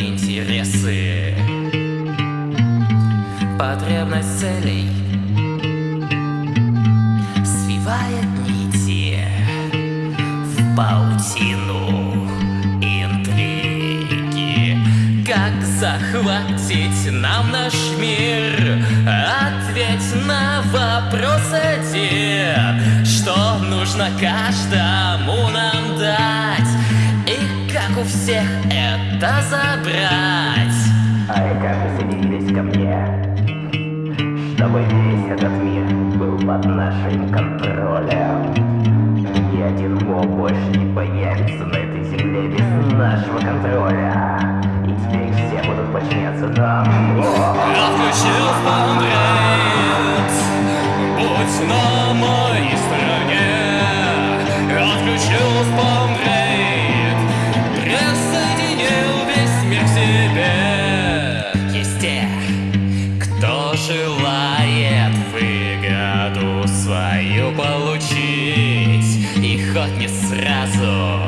интересы Потребность целей Свивает нити В паутину интриги Как захватить нам наш мир? Ответь на вопрос один Что нужно каждому нам? У всех это забрать. Ай, как присоединились ко мне Чтобы весь этот мир был под нашим контролем. Ни один моб больше не появится на этой земле без нашего контроля. И теперь все будут подчиняться нам свою получить И хоть не сразу.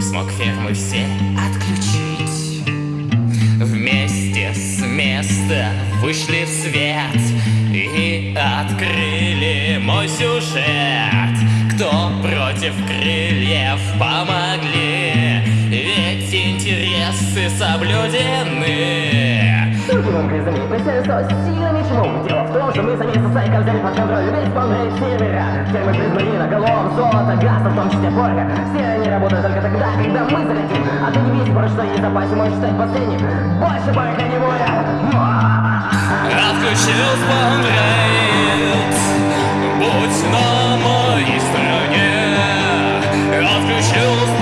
Смог фермы все отключить. Вместе с места вышли в свет И открыли мой сюжет. Кто против крыльев помогли? Ведь интересы соблюдены гонкой заметимся со сильно чму Дело в том, что мы сами со сайком взяли под контроль Весь полный севера Термы призмарина, голов, золото, газа, в том числе порга Все они работают только тогда, когда мы захотим А ты не видишь, про что есть запасе, можешь стать последним Больше порка не будет Отключил спонрейт Будь на моей стороне. Отключил спонрейт